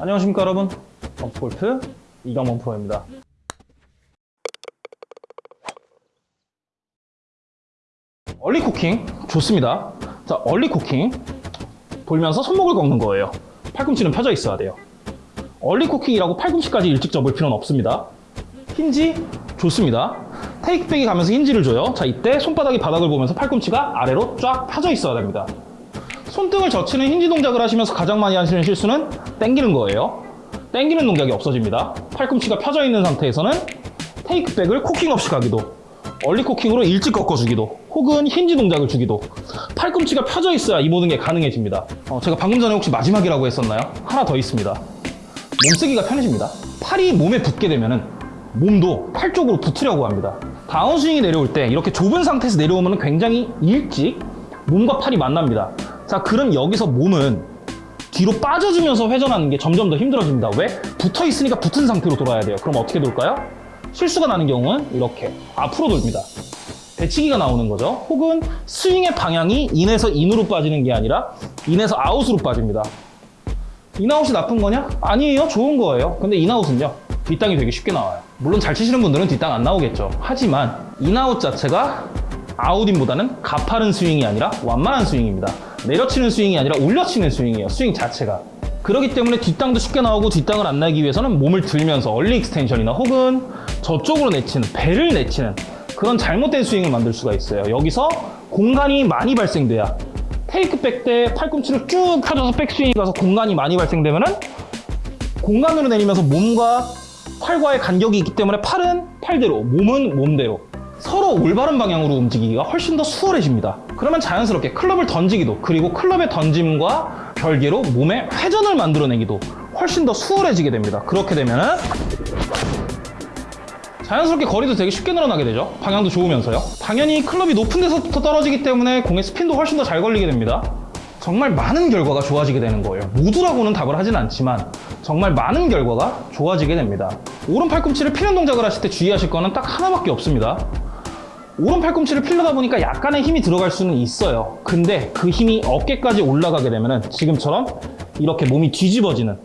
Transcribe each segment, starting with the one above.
안녕하십니까 여러분. 범프골프 이강원 프로입니다. 얼리 쿠킹? 좋습니다. 자 얼리 쿠킹 돌면서 손목을 꺾는 거예요. 팔꿈치는 펴져 있어야 돼요. 얼리 쿠킹이라고 팔꿈치까지 일찍 접을 필요는 없습니다. 힌지? 좋습니다. 테이크백이 가면서 힌지를 줘요. 자 이때 손바닥이 바닥을 보면서 팔꿈치가 아래로 쫙 펴져 있어야 됩니다 손등을 젖히는 힌지 동작을 하시면서 가장 많이 하시는 실수는 당기는 거예요. 당기는 동작이 없어집니다. 팔꿈치가 펴져 있는 상태에서는 테이크백을 코킹 없이 가기도 얼리 코킹으로 일찍 꺾어주기도 혹은 힌지 동작을 주기도 팔꿈치가 펴져 있어야 이 모든 게 가능해집니다. 어, 제가 방금 전에 혹시 마지막이라고 했었나요? 하나 더 있습니다. 몸쓰기가 편해집니다. 팔이 몸에 붙게 되면은 몸도 팔 쪽으로 붙으려고 합니다. 다운스윙이 내려올 때 이렇게 좁은 상태에서 내려오면 굉장히 일찍 몸과 팔이 만납니다. 자, 그럼 여기서 몸은 뒤로 빠져주면서 회전하는 게 점점 더 힘들어집니다. 왜? 붙어 있으니까 붙은 상태로 돌아야 돼요. 그럼 어떻게 돌까요? 실수가 나는 경우는 이렇게 앞으로 돌립니다. 배치기가 나오는 거죠. 혹은 스윙의 방향이 in에서 in으로 빠지는 게 아니라 in에서 out으로 빠집니다. 인아웃이 나쁜 거냐? 아니에요. 좋은 거예요. 근데 in-out은요. 뒷땅이 되게 쉽게 나와요. 물론 잘 치시는 분들은 뒷땅 안 나오겠죠. 하지만 in-out 자체가 out-in보다는 가파른 스윙이 아니라 완만한 스윙입니다. 내려치는 스윙이 아니라 올려치는 스윙이에요. 스윙 자체가. 그렇기 때문에 뒷땅도 쉽게 나오고 뒷땅을 안 나기 위해서는 몸을 들면서 early extension이나 혹은 저쪽으로 내치는 배를 내치는 그런 잘못된 스윙을 만들 수가 있어요. 여기서 공간이 많이 발생돼야 테이크백 때 팔꿈치를 쭉 펴줘서 백스윙이 가서 공간이 많이 발생되면 그 공간으로 내리면서 몸과 팔과의 간격이 있기 때문에 팔은 팔대로, 몸은 몸대로 서로 올바른 방향으로 움직이기가 훨씬 더 수월해집니다. 그러면 자연스럽게 클럽을 던지기도 그리고 클럽의 던짐과 별개로 몸의 회전을 만들어내기도 훨씬 더 수월해지게 됩니다. 그렇게 되면은 자연스럽게 거리도 되게 쉽게 늘어나게 되죠. 방향도 좋으면서요. 당연히 클럽이 높은 데서부터 떨어지기 때문에 공의 스핀도 훨씬 더 잘 걸리게 됩니다. 정말 많은 결과가 좋아지게 되는 거예요. 모두라고는 답을 하진 않지만 정말 많은 결과가 좋아지게 됩니다. 오른 팔꿈치를 피는 동작을 하실 때 주의하실 거는 딱 하나밖에 없습니다. 오른 팔꿈치를 필러다 보니까 약간의 힘이 들어갈 수는 있어요. 근데 그 힘이 어깨까지 올라가게 되면은 지금처럼 이렇게 몸이 뒤집어지는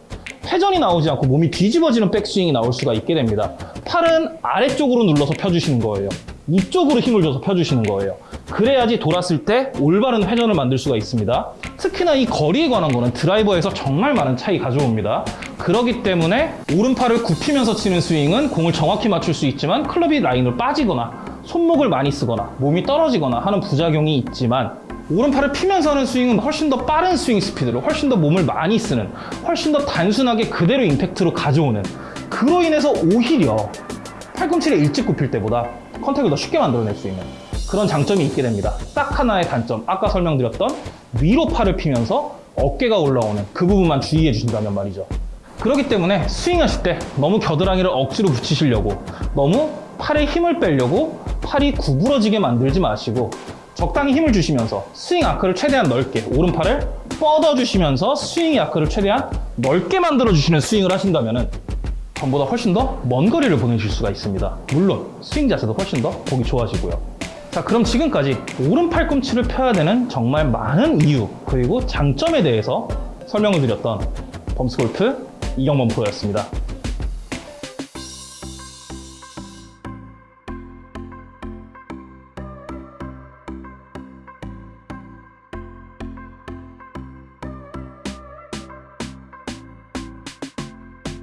회전이 나오지 않고 몸이 뒤집어지는 백스윙이 나올 수가 있게 됩니다. 팔은 아래쪽으로 눌러서 펴주시는 거예요. 이쪽으로 힘을 줘서 펴주시는 거예요. 그래야지 돌았을 때 올바른 회전을 만들 수가 있습니다. 특히나 이 거리에 관한 거는 드라이버에서 정말 많은 차이 가져옵니다. 그렇기 때문에 오른팔을 굽히면서 치는 스윙은 공을 정확히 맞출 수 있지만 클럽이 라인으로 빠지거나 손목을 많이 쓰거나 몸이 떨어지거나 하는 부작용이 있지만 오른팔을 피면서 하는 스윙은 훨씬 더 빠른 스윙 스피드로 훨씬 더 몸을 많이 쓰는 훨씬 더 단순하게 그대로 임팩트로 가져오는 그로 인해서 오히려 팔꿈치를 일찍 굽힐 때보다 contact을 더 쉽게 만들어낼 수 있는 그런 장점이 있게 됩니다. 딱 하나의 단점, 아까 설명드렸던 위로 팔을 피면서 어깨가 올라오는 그 부분만 주의해 주신다면 말이죠. 그렇기 때문에 스윙하실 때 너무 겨드랑이를 억지로 붙이시려고 너무 팔에 힘을 빼려고 팔이 구부러지게 만들지 마시고 적당히 힘을 주시면서 스윙 아크를 최대한 넓게 오른팔을 뻗어주시면서 스윙 아크를 최대한 넓게 만들어주시는 스윙을 하신다면 전보다 훨씬 더 먼 거리를 보내실 수가 있습니다. 물론 스윙 자체도 훨씬 더 보기 좋아지고요. 자 그럼 지금까지 오른 팔 꿈치를 펴야 되는 정말 많은 이유 그리고 장점에 대해서 설명을 드렸던 범스골프 이경범 프로였습니다.